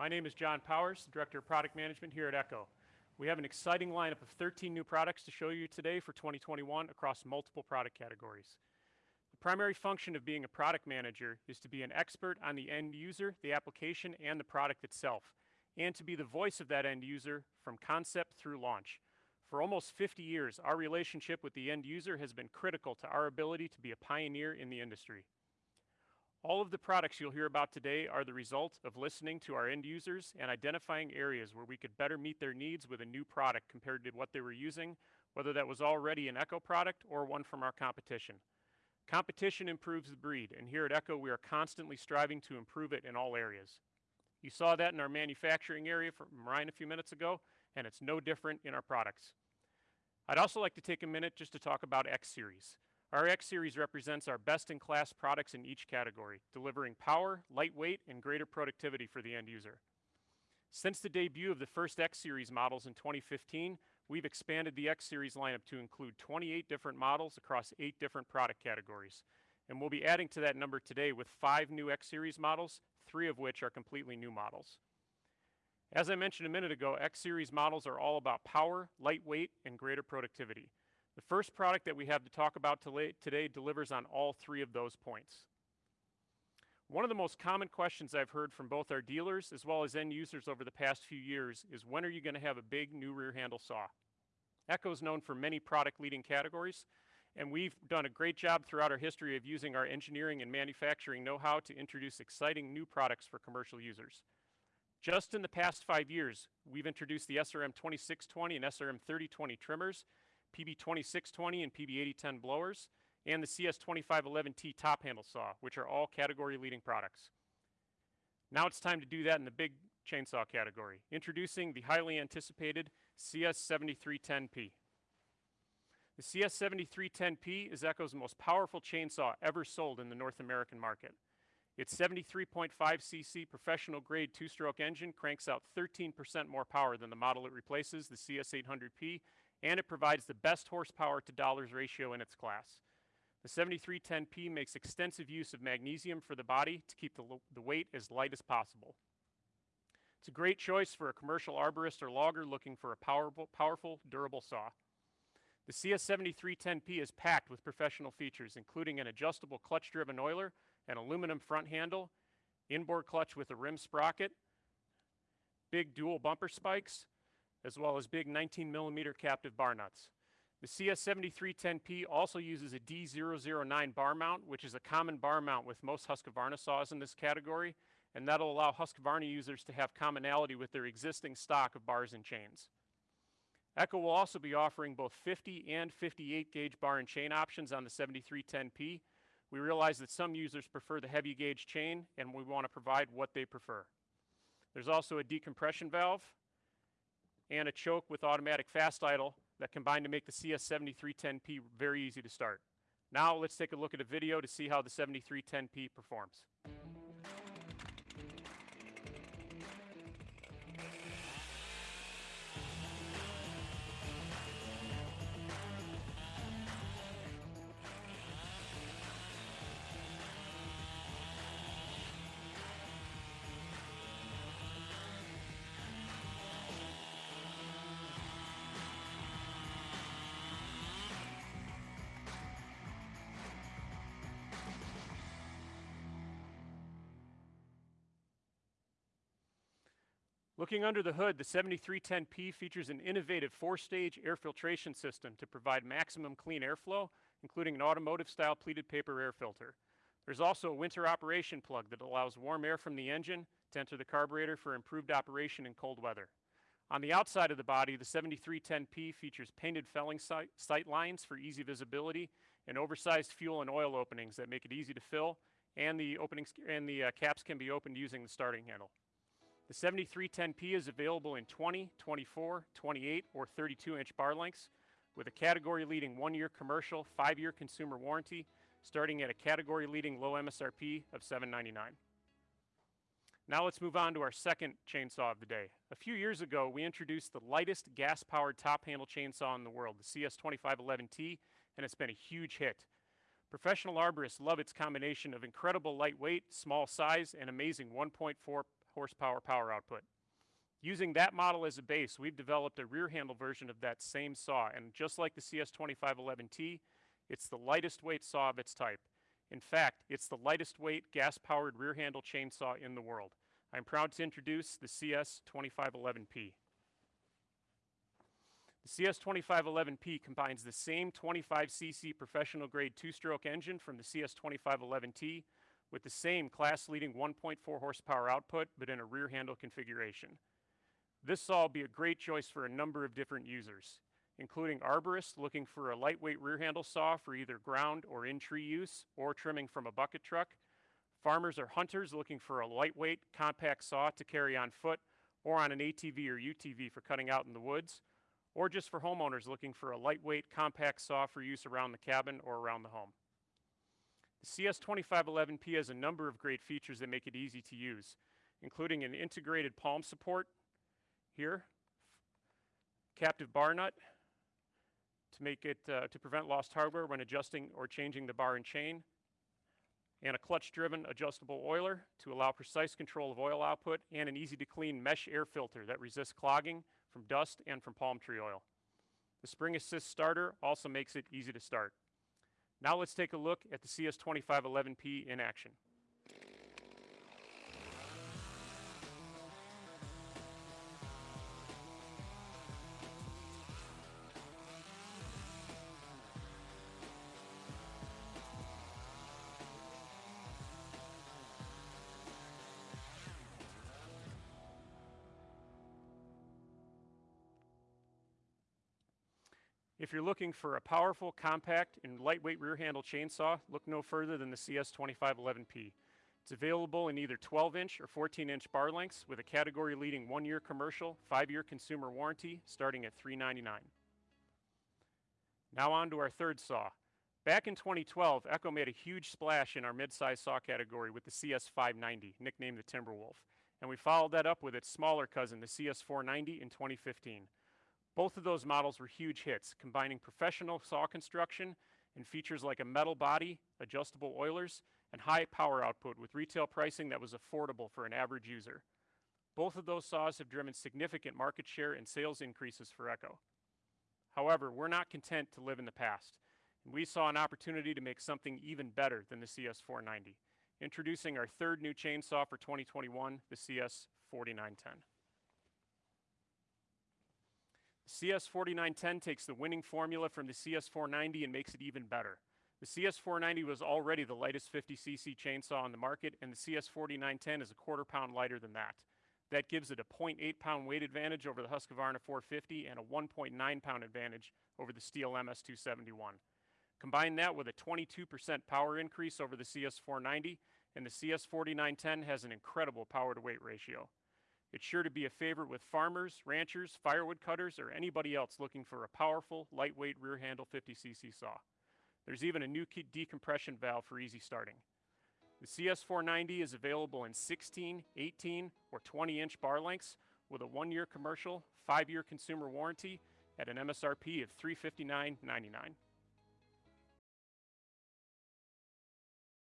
My name is John Powers, Director of Product Management here at Echo. We have an exciting lineup of 13 new products to show you today for 2021 across multiple product categories. The primary function of being a product manager is to be an expert on the end user, the application, and the product itself, and to be the voice of that end user from concept through launch. For almost 50 years, our relationship with the end user has been critical to our ability to be a pioneer in the industry. All of the products you'll hear about today are the result of listening to our end users and identifying areas where we could better meet their needs with a new product compared to what they were using, whether that was already an Echo product or one from our competition. Competition improves the breed, and here at Echo we are constantly striving to improve it in all areas. You saw that in our manufacturing area from Ryan a few minutes ago, and it's no different in our products. I'd also like to take a minute just to talk about X Series. Our X Series represents our best-in-class products in each category, delivering power, lightweight, and greater productivity for the end user. Since the debut of the first X Series models in 2015, we've expanded the X Series lineup to include 28 different models across eight different product categories. And we'll be adding to that number today with five new X Series models, three of which are completely new models. As I mentioned a minute ago, X Series models are all about power, lightweight, and greater productivity. The first product that we have to talk about today delivers on all three of those points. One of the most common questions I've heard from both our dealers as well as end users over the past few years is when are you going to have a big new rear handle saw? Echo is known for many product leading categories, and we've done a great job throughout our history of using our engineering and manufacturing know-how to introduce exciting new products for commercial users. Just in the past five years, we've introduced the SRM 2620 and SRM 3020 trimmers PB2620 and PB8010 blowers, and the CS2511T top handle saw, which are all category leading products. Now it's time to do that in the big chainsaw category, introducing the highly anticipated CS7310P. The CS7310P is Echo's most powerful chainsaw ever sold in the North American market. Its 73.5 cc professional grade two-stroke engine cranks out 13% more power than the model it replaces, the CS800P, and it provides the best horsepower to dollars ratio in its class. The 7310P makes extensive use of magnesium for the body to keep the, the weight as light as possible. It's a great choice for a commercial arborist or logger looking for a powerful, powerful durable saw. The CS7310P is packed with professional features, including an adjustable clutch-driven oiler, an aluminum front handle, inboard clutch with a rim sprocket, big dual bumper spikes, as well as big 19 millimeter captive bar nuts. The CS7310P also uses a D009 bar mount, which is a common bar mount with most Husqvarna saws in this category, and that'll allow Husqvarna users to have commonality with their existing stock of bars and chains. Echo will also be offering both 50 and 58 gauge bar and chain options on the 7310P. We realize that some users prefer the heavy gauge chain, and we want to provide what they prefer. There's also a decompression valve, and a choke with automatic fast idle that combine to make the CS7310P very easy to start. Now let's take a look at a video to see how the 7310P performs. Looking under the hood, the 7310P features an innovative four-stage air filtration system to provide maximum clean airflow, including an automotive-style pleated paper air filter. There's also a winter operation plug that allows warm air from the engine to enter the carburetor for improved operation in cold weather. On the outside of the body, the 7310P features painted felling sight, sight lines for easy visibility and oversized fuel and oil openings that make it easy to fill, and the openings and the uh, caps can be opened using the starting handle. The 7310P is available in 20, 24, 28, or 32 inch bar lengths with a category leading one year commercial, five year consumer warranty, starting at a category leading low MSRP of 799. Now let's move on to our second chainsaw of the day. A few years ago, we introduced the lightest gas-powered top handle chainsaw in the world, the CS2511T, and it's been a huge hit. Professional arborists love its combination of incredible lightweight, small size, and amazing 1.4 horsepower power output. Using that model as a base, we've developed a rear handle version of that same saw, and just like the CS2511T, it's the lightest weight saw of its type. In fact, it's the lightest weight gas-powered rear handle chainsaw in the world. I'm proud to introduce the CS2511P. The CS2511P combines the same 25cc professional grade two-stroke engine from the CS2511T with the same class-leading 1.4 horsepower output, but in a rear handle configuration. This saw will be a great choice for a number of different users, including arborists looking for a lightweight rear handle saw for either ground or in-tree use, or trimming from a bucket truck, farmers or hunters looking for a lightweight, compact saw to carry on foot, or on an ATV or UTV for cutting out in the woods, or just for homeowners looking for a lightweight, compact saw for use around the cabin or around the home. The CS2511P has a number of great features that make it easy to use, including an integrated palm support here, captive bar nut to make it, uh, to prevent lost hardware when adjusting or changing the bar and chain, and a clutch-driven adjustable oiler to allow precise control of oil output, and an easy-to-clean mesh air filter that resists clogging from dust and from palm tree oil. The spring assist starter also makes it easy to start. Now let's take a look at the CS2511P in action. If you're looking for a powerful, compact, and lightweight rear handle chainsaw, look no further than the CS2511P. It's available in either 12 inch or 14 inch bar lengths with a category leading one year commercial, five year consumer warranty starting at 399. Now on to our third saw. Back in 2012, Echo made a huge splash in our mid-size saw category with the CS590, nicknamed the Timberwolf. And we followed that up with its smaller cousin, the CS490 in 2015. Both of those models were huge hits, combining professional saw construction and features like a metal body, adjustable oilers, and high power output with retail pricing that was affordable for an average user. Both of those saws have driven significant market share and sales increases for Echo. However, we're not content to live in the past, and we saw an opportunity to make something even better than the CS490, introducing our third new chainsaw for 2021, the CS4910. CS4910 takes the winning formula from the CS490 and makes it even better. The CS490 was already the lightest 50cc chainsaw on the market, and the CS4910 is a quarter pound lighter than that. That gives it a 0.8 pound weight advantage over the Husqvarna 450 and a 1.9 pound advantage over the Stihl MS271. Combine that with a 22% power increase over the CS490, and the CS4910 has an incredible power to weight ratio. It's sure to be a favorite with farmers, ranchers, firewood cutters, or anybody else looking for a powerful, lightweight rear handle 50cc saw. There's even a new decompression valve for easy starting. The CS490 is available in 16, 18, or 20 inch bar lengths with a one year commercial, five year consumer warranty at an MSRP of $359.99.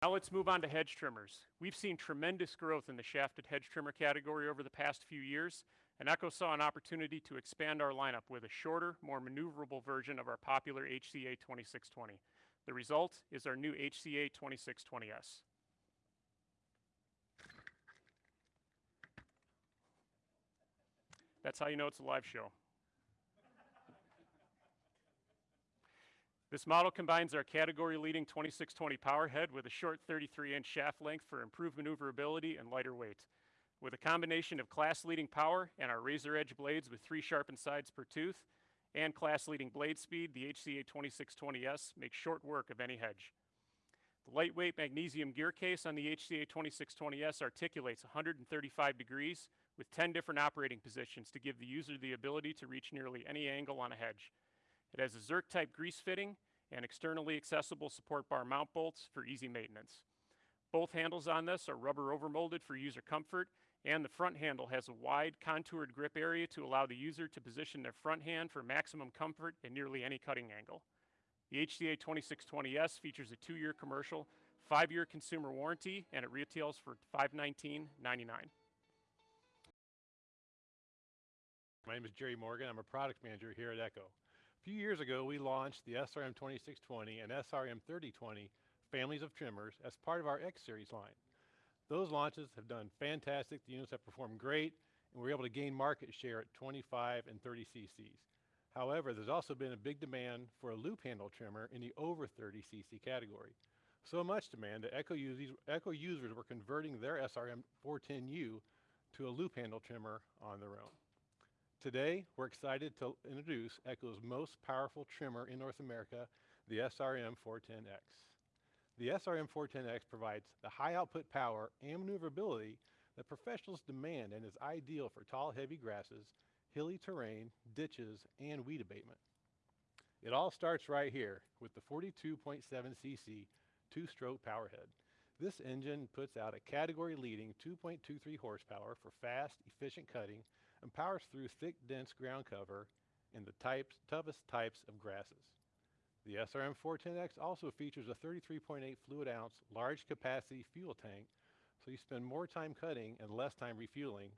Now let's move on to hedge trimmers. We've seen tremendous growth in the shafted hedge trimmer category over the past few years, and Echo saw an opportunity to expand our lineup with a shorter, more maneuverable version of our popular HCA 2620. The result is our new HCA 2620S. That's how you know it's a live show. This model combines our category-leading 2620 power head with a short 33-inch shaft length for improved maneuverability and lighter weight. With a combination of class-leading power and our razor edge blades with three sharpened sides per tooth, and class-leading blade speed, the HCA 2620S makes short work of any hedge. The lightweight magnesium gear case on the HCA 2620S articulates 135 degrees with 10 different operating positions to give the user the ability to reach nearly any angle on a hedge. It has a Zerk type grease fitting and externally accessible support bar mount bolts for easy maintenance. Both handles on this are rubber overmolded for user comfort and the front handle has a wide contoured grip area to allow the user to position their front hand for maximum comfort in nearly any cutting angle. The HCA 2620S features a two-year commercial, five-year consumer warranty, and it retails for $519.99. My name is Jerry Morgan. I'm a product manager here at Echo. A few years ago, we launched the SRM 2620 and SRM 3020 families of trimmers as part of our X series line. Those launches have done fantastic. The units have performed great, and we're able to gain market share at 25 and 30 cc's. However, there's also been a big demand for a loop handle trimmer in the over 30 cc category. So much demand that Echo users, Echo users were converting their SRM 410U to a loop handle trimmer on their own. Today, we're excited to introduce Echo's most powerful trimmer in North America, the SRM 410X. The SRM 410X provides the high output power and maneuverability that professionals demand and is ideal for tall, heavy grasses, hilly terrain, ditches, and weed abatement. It all starts right here with the 42.7 cc two-stroke powerhead. This engine puts out a category-leading 2.23 horsepower for fast, efficient cutting and powers through thick, dense ground cover in the types, toughest types of grasses. The SRM 410X also features a 33.8 fluid ounce large capacity fuel tank, so you spend more time cutting and less time refueling,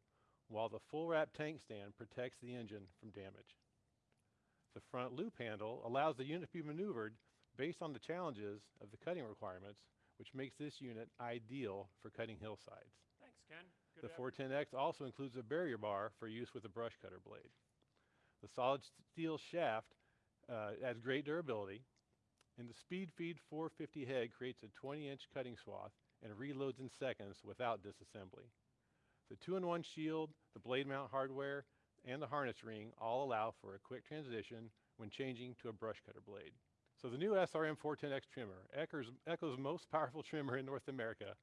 while the full wrap tank stand protects the engine from damage. The front loop handle allows the unit to be maneuvered based on the challenges of the cutting requirements, which makes this unit ideal for cutting hillsides. Thanks, Ken. Good the 410X also includes a barrier bar for use with a brush cutter blade. The solid steel shaft uh, adds great durability, and the Speed Feed 450 head creates a 20-inch cutting swath and reloads in seconds without disassembly. The two-in-one shield, the blade mount hardware, and the harness ring all allow for a quick transition when changing to a brush cutter blade. So the new SRM 410X trimmer, Echo's, Echo's most powerful trimmer in North America,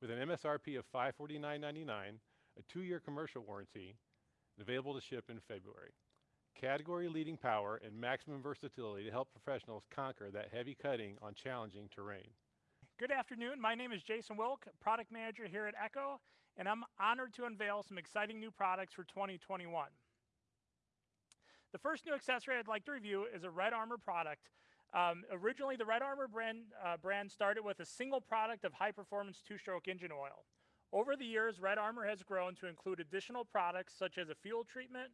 with an MSRP of $549.99, a two-year commercial warranty, and available to ship in February. Category leading power and maximum versatility to help professionals conquer that heavy cutting on challenging terrain. Good afternoon. My name is Jason Wilk, product manager here at Echo, and I'm honored to unveil some exciting new products for 2021. The first new accessory I'd like to review is a Red Armor product um, originally, the Red Armor brand, uh, brand started with a single product of high-performance two-stroke engine oil. Over the years, Red Armor has grown to include additional products such as a fuel treatment,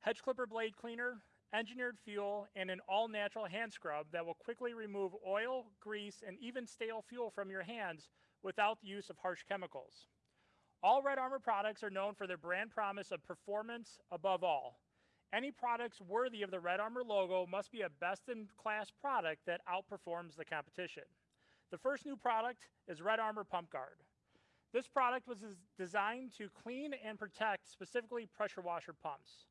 hedge clipper blade cleaner, engineered fuel, and an all-natural hand scrub that will quickly remove oil, grease, and even stale fuel from your hands without the use of harsh chemicals. All Red Armor products are known for their brand promise of performance above all. Any products worthy of the Red Armor logo must be a best-in-class product that outperforms the competition. The first new product is Red Armor Pump Guard. This product was designed to clean and protect specifically pressure washer pumps.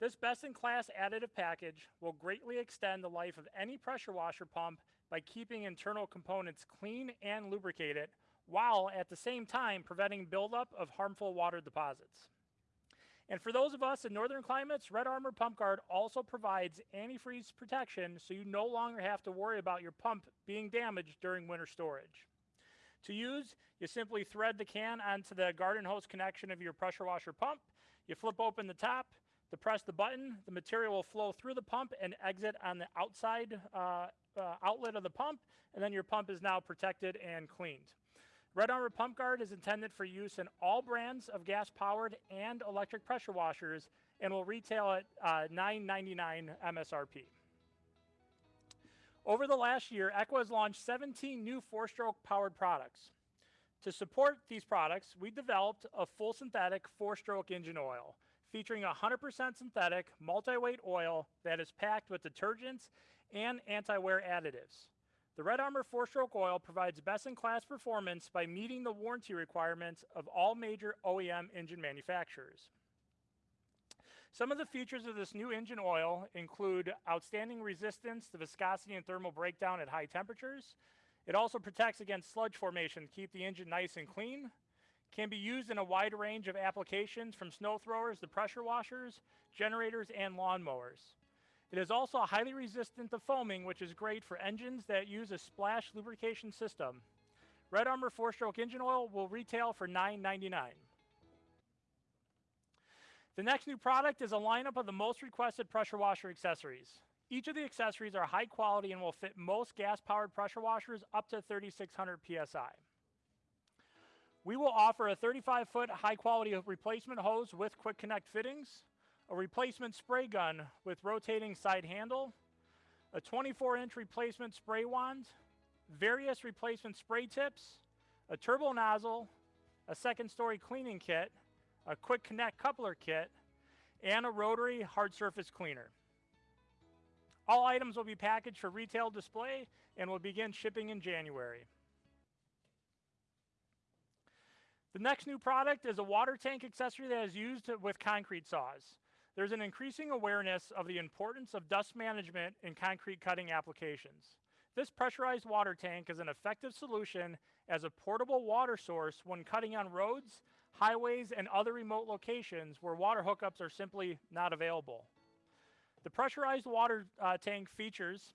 This best-in-class additive package will greatly extend the life of any pressure washer pump by keeping internal components clean and lubricated, while at the same time preventing buildup of harmful water deposits. And for those of us in northern climates, Red Armor Pump Guard also provides antifreeze protection so you no longer have to worry about your pump being damaged during winter storage. To use, you simply thread the can onto the garden hose connection of your pressure washer pump, you flip open the top, depress the button, the material will flow through the pump and exit on the outside uh, uh, outlet of the pump, and then your pump is now protected and cleaned. Red Armor Pump Guard is intended for use in all brands of gas-powered and electric pressure washers and will retail at uh, $9.99 MSRP. Over the last year, Echo has launched 17 new four-stroke powered products. To support these products, we developed a full synthetic four-stroke engine oil featuring 100% synthetic multi-weight oil that is packed with detergents and anti-wear additives. The Red Armor 4-stroke oil provides best-in-class performance by meeting the warranty requirements of all major OEM engine manufacturers. Some of the features of this new engine oil include outstanding resistance to viscosity and thermal breakdown at high temperatures. It also protects against sludge formation to keep the engine nice and clean. Can be used in a wide range of applications from snow throwers to pressure washers, generators, and lawnmowers. It is also highly resistant to foaming, which is great for engines that use a splash lubrication system. Red Armor 4-stroke engine oil will retail for $9.99. The next new product is a lineup of the most requested pressure washer accessories. Each of the accessories are high quality and will fit most gas-powered pressure washers up to 3600 PSI. We will offer a 35-foot high-quality replacement hose with quick connect fittings, a replacement spray gun with rotating side handle, a 24 inch replacement spray wand, various replacement spray tips, a turbo nozzle, a second story cleaning kit, a quick connect coupler kit, and a rotary hard surface cleaner. All items will be packaged for retail display and will begin shipping in January. The next new product is a water tank accessory that is used with concrete saws. There's an increasing awareness of the importance of dust management in concrete cutting applications. This pressurized water tank is an effective solution as a portable water source when cutting on roads, highways, and other remote locations where water hookups are simply not available. The pressurized water uh, tank features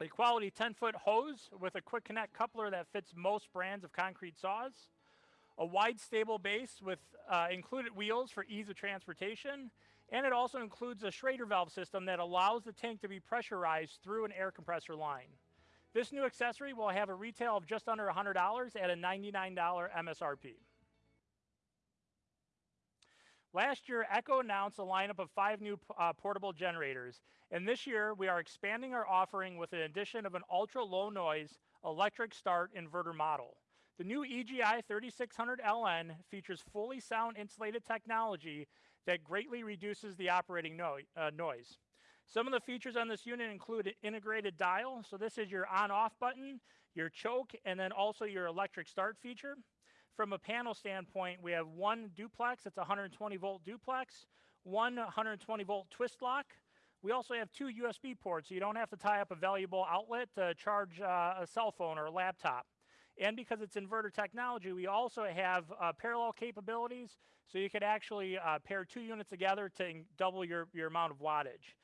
a quality 10 foot hose with a quick connect coupler that fits most brands of concrete saws, a wide stable base with uh, included wheels for ease of transportation, and it also includes a Schrader valve system that allows the tank to be pressurized through an air compressor line. This new accessory will have a retail of just under $100 at a $99 MSRP. Last year, Echo announced a lineup of five new uh, portable generators, and this year we are expanding our offering with an addition of an ultra low noise electric start inverter model. The new EGI 3600LN features fully sound insulated technology that greatly reduces the operating no uh, noise. Some of the features on this unit include an integrated dial. So this is your on-off button, your choke, and then also your electric start feature. From a panel standpoint, we have one duplex, it's 120 volt duplex, one 120 volt twist lock. We also have two USB ports, so you don't have to tie up a valuable outlet to charge uh, a cell phone or a laptop. And because it's inverter technology, we also have uh, parallel capabilities, so you could actually uh, pair two units together to double your, your amount of wattage.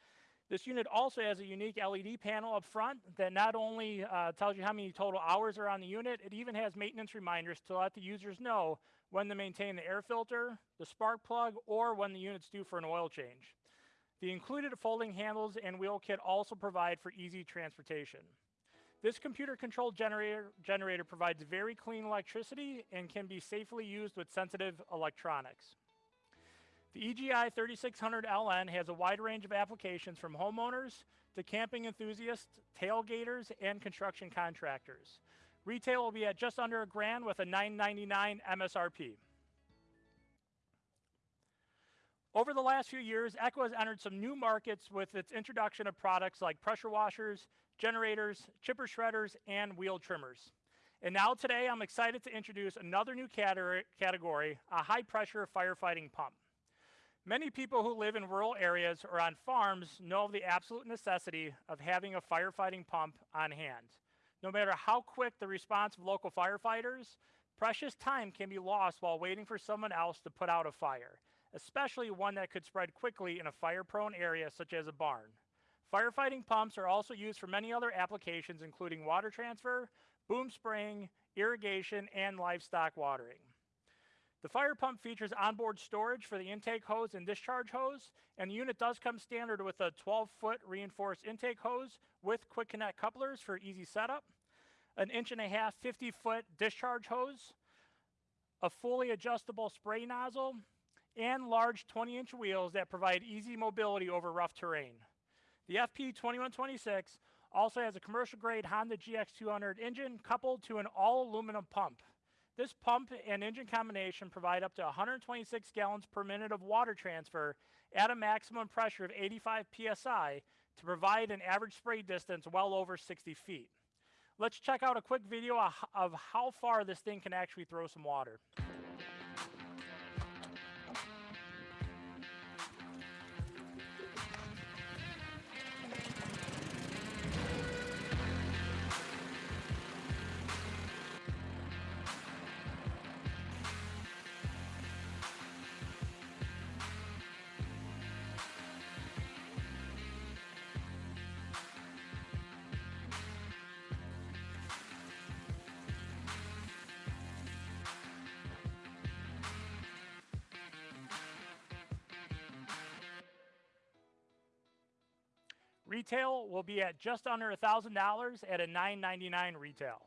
This unit also has a unique LED panel up front that not only uh, tells you how many total hours are on the unit, it even has maintenance reminders to let the users know when to maintain the air filter, the spark plug, or when the unit's due for an oil change. The included folding handles and wheel kit also provide for easy transportation. This computer controlled generator, generator provides very clean electricity and can be safely used with sensitive electronics. The EGI 3600LN has a wide range of applications from homeowners to camping enthusiasts, tailgaters, and construction contractors. Retail will be at just under a grand with a $9.99 MSRP. Over the last few years, Echo has entered some new markets with its introduction of products like pressure washers, generators, chipper shredders, and wheel trimmers. And now today, I'm excited to introduce another new category, a high pressure firefighting pump. Many people who live in rural areas or on farms know of the absolute necessity of having a firefighting pump on hand. No matter how quick the response of local firefighters, precious time can be lost while waiting for someone else to put out a fire, especially one that could spread quickly in a fire-prone area such as a barn. Firefighting pumps are also used for many other applications including water transfer, boom spraying, irrigation, and livestock watering. The fire pump features onboard storage for the intake hose and discharge hose, and the unit does come standard with a 12-foot reinforced intake hose with quick connect couplers for easy setup, an inch and a half 50-foot discharge hose, a fully adjustable spray nozzle, and large 20-inch wheels that provide easy mobility over rough terrain. The FP2126 also has a commercial-grade Honda GX200 engine coupled to an all-aluminum pump. This pump and engine combination provide up to 126 gallons per minute of water transfer at a maximum pressure of 85 psi to provide an average spray distance well over 60 feet. Let's check out a quick video of how far this thing can actually throw some water. Retail will be at just under $1,000 at a 999 retail.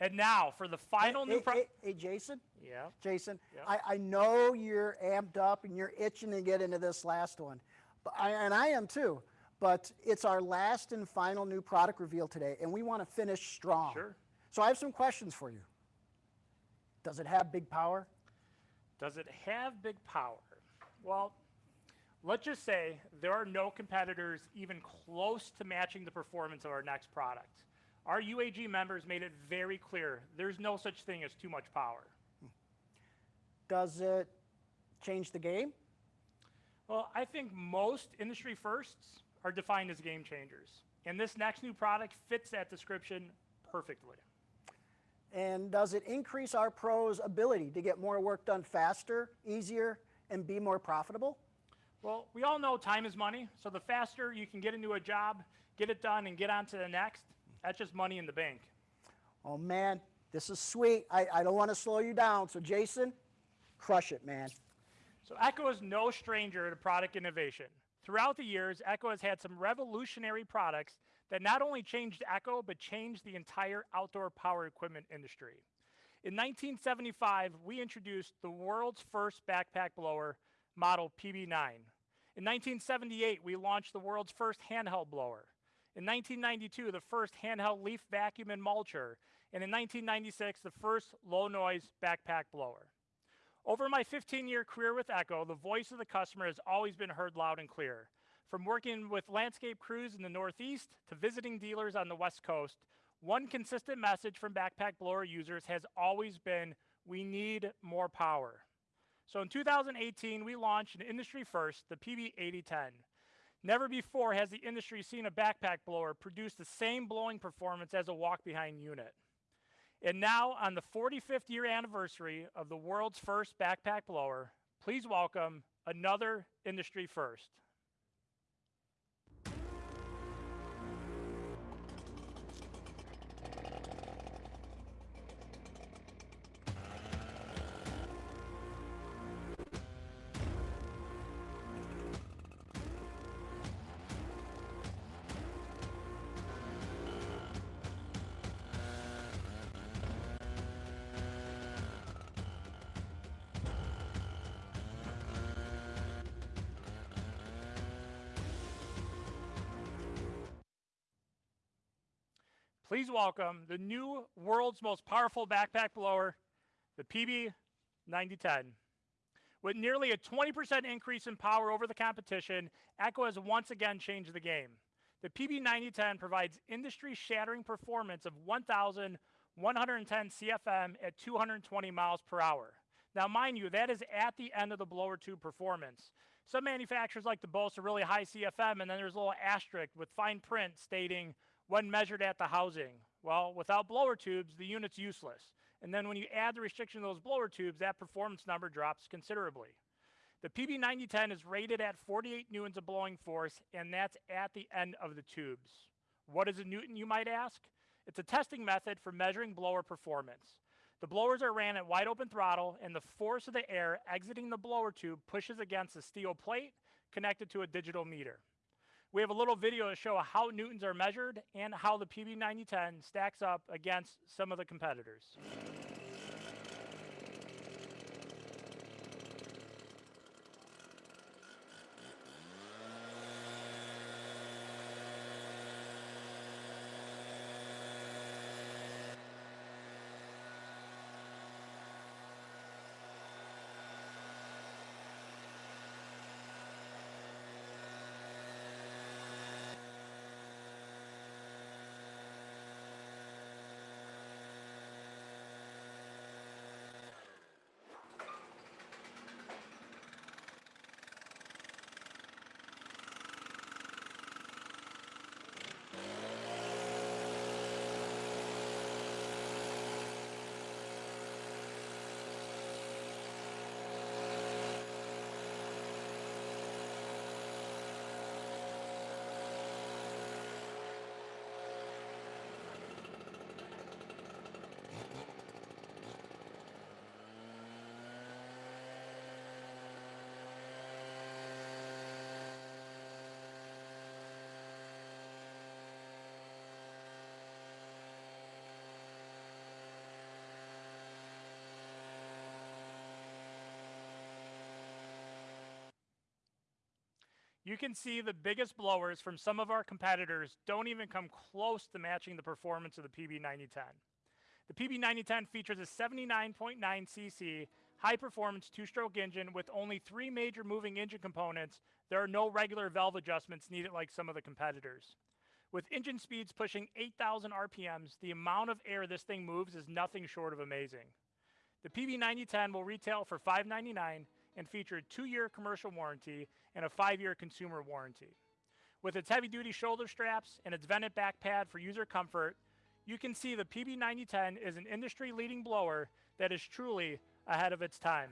And now for the final hey, new product. hey, hey, Jason, Yeah. Jason, Yeah. I, I know you're amped up and you're itching to get into this last one, but I, and I am too. But it's our last and final new product reveal today, and we want to finish strong. Sure. So I have some questions for you. Does it have big power? Does it have big power? Well, let's just say there are no competitors even close to matching the performance of our next product. Our UAG members made it very clear there's no such thing as too much power. Does it change the game? Well, I think most industry firsts are defined as game changers. And this next new product fits that description perfectly. And does it increase our pros' ability to get more work done faster, easier, and be more profitable? Well, we all know time is money, so the faster you can get into a job, get it done, and get on to the next, that's just money in the bank. Oh man, this is sweet. I, I don't want to slow you down. So, Jason, crush it, man. So Echo is no stranger to product innovation. Throughout the years, Echo has had some revolutionary products that not only changed Echo, but changed the entire outdoor power equipment industry. In 1975, we introduced the world's first backpack blower, model PB9. In 1978, we launched the world's first handheld blower. In 1992, the first handheld leaf vacuum and mulcher. And in 1996, the first low noise backpack blower. Over my 15 year career with Echo, the voice of the customer has always been heard loud and clear. From working with landscape crews in the Northeast to visiting dealers on the West Coast, one consistent message from backpack blower users has always been we need more power. So in 2018, we launched an industry first, the PB8010. Never before has the industry seen a backpack blower produce the same blowing performance as a walk behind unit. And now, on the 45th year anniversary of the world's first backpack blower, please welcome another industry first. Please welcome the new world's most powerful backpack blower, the PB9010. With nearly a 20% increase in power over the competition, Echo has once again changed the game. The PB9010 provides industry shattering performance of 1,110 CFM at 220 miles per hour. Now, mind you, that is at the end of the blower tube performance. Some manufacturers like to boast a really high CFM, and then there's a little asterisk with fine print stating when measured at the housing. Well, without blower tubes, the unit's useless. And then when you add the restriction of those blower tubes, that performance number drops considerably. The PB9010 is rated at 48 newtons of blowing force, and that's at the end of the tubes. What is a newton, you might ask? It's a testing method for measuring blower performance. The blowers are ran at wide open throttle, and the force of the air exiting the blower tube pushes against a steel plate connected to a digital meter. We have a little video to show how newtons are measured and how the PB9010 stacks up against some of the competitors. You can see the biggest blowers from some of our competitors don't even come close to matching the performance of the PB9010. The PB9010 features a 79.9 cc high performance two stroke engine with only three major moving engine components. There are no regular valve adjustments needed like some of the competitors. With engine speeds pushing 8,000 RPMs, the amount of air this thing moves is nothing short of amazing. The PB9010 will retail for 599 and feature a two-year commercial warranty and a five-year consumer warranty. With its heavy-duty shoulder straps and its vented back pad for user comfort, you can see the PB9010 is an industry-leading blower that is truly ahead of its time.